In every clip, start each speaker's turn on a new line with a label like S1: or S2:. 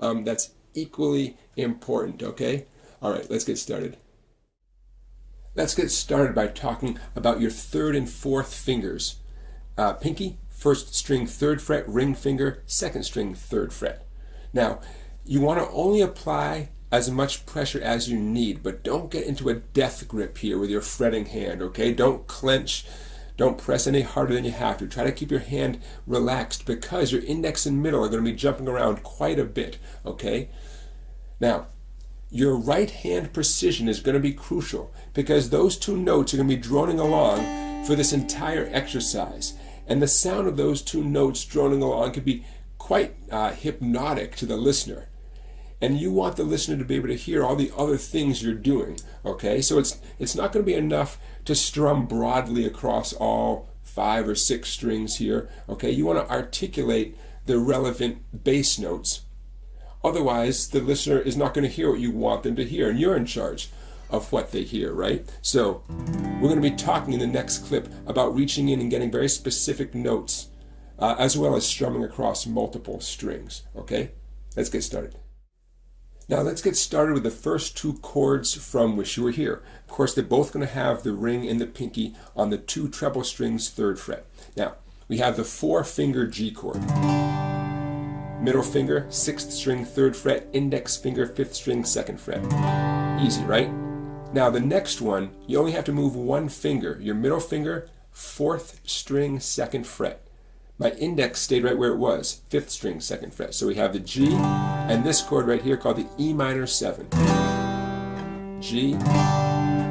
S1: Um, that's equally important, okay? All right, let's get started. Let's get started by talking about your third and fourth fingers. Uh, pinky, first string third fret, ring finger, second string third fret. Now, you want to only apply as much pressure as you need, but don't get into a death grip here with your fretting hand, okay? Don't clench, don't press any harder than you have to. Try to keep your hand relaxed because your index and middle are going to be jumping around quite a bit, okay? Now, your right hand precision is going to be crucial because those two notes are going to be droning along for this entire exercise. And the sound of those two notes droning along can be quite uh, hypnotic to the listener. And you want the listener to be able to hear all the other things you're doing. Okay, so it's it's not going to be enough to strum broadly across all five or six strings here. Okay, you want to articulate the relevant bass notes Otherwise, the listener is not going to hear what you want them to hear, and you're in charge of what they hear, right? So, we're going to be talking in the next clip about reaching in and getting very specific notes, uh, as well as strumming across multiple strings, okay? Let's get started. Now let's get started with the first two chords from Wish You Were Here. Of course, they're both going to have the ring and the pinky on the two treble strings third fret. Now, we have the four finger G chord middle finger, sixth string, third fret, index finger, fifth string, second fret. Easy, right? Now the next one, you only have to move one finger. Your middle finger, fourth string, second fret. My index stayed right where it was, fifth string, second fret. So we have the G and this chord right here called the E minor 7. G,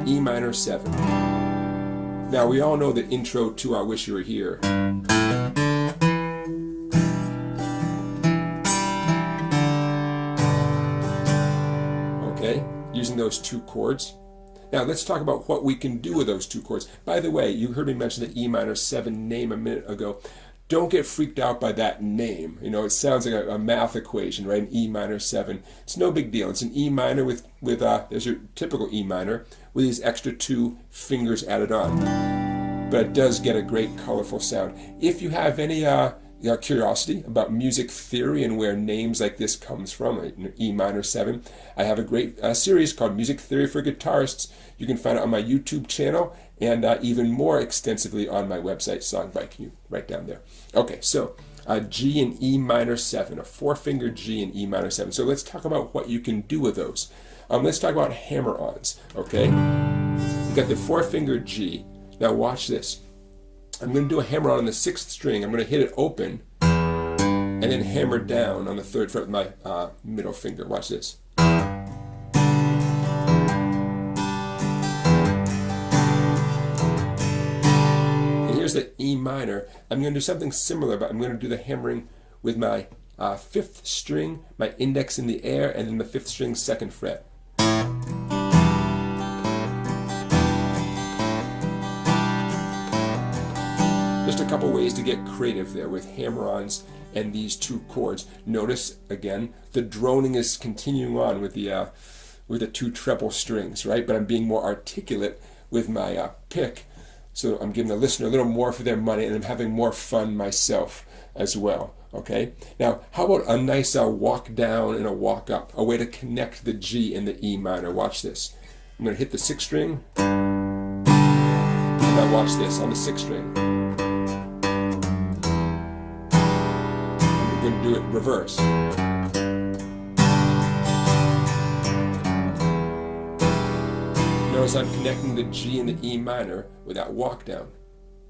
S1: E minor 7. Now we all know the intro to I Wish You Were Here. Okay, using those two chords. Now let's talk about what we can do with those two chords. By the way, you heard me mention the E minor 7 name a minute ago. Don't get freaked out by that name. You know, it sounds like a, a math equation, right? An E minor 7. It's no big deal. It's an E minor with, with uh, there's your typical E minor with these extra two fingers added on. But it does get a great colorful sound. If you have any uh, curiosity about music theory and where names like this comes from, E minor 7, I have a great uh, series called Music Theory for Guitarists. You can find it on my YouTube channel and uh, even more extensively on my website, Songbiking, you right down there. Okay, so uh, G and E minor 7, a four-finger G and E minor 7. So let's talk about what you can do with those. Um, let's talk about hammer-ons, okay? You got the four-finger G. Now watch this. I'm going to do a hammer on on the sixth string. I'm going to hit it open and then hammer down on the third fret with my uh, middle finger. Watch this. And here's the E minor. I'm going to do something similar, but I'm going to do the hammering with my uh, fifth string, my index in the air, and then the fifth string second fret. Just a couple ways to get creative there with hammer-ons and these two chords. Notice, again, the droning is continuing on with the, uh, with the two treble strings, right? But I'm being more articulate with my uh, pick. So I'm giving the listener a little more for their money and I'm having more fun myself as well. Okay. Now, how about a nice uh, walk down and a walk up? A way to connect the G and the E minor. Watch this. I'm going to hit the sixth string. Now watch this on the sixth string. Going to do it reverse. Notice I'm connecting the G and the E minor with that walk down.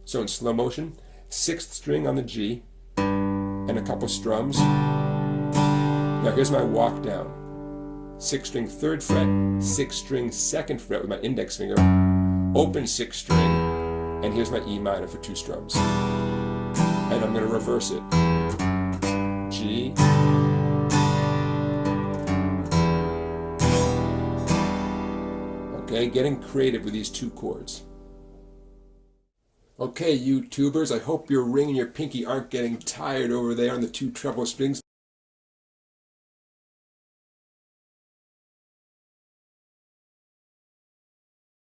S1: So in slow motion, sixth string on the G and a couple strums. Now here's my walk down. Sixth string third fret, sixth string second fret with my index finger, open sixth string, and here's my E minor for two strums. And I'm going to reverse it. Okay, getting creative with these two chords. Okay, YouTubers, I hope your ring and your pinky aren't getting tired over there on the two treble strings.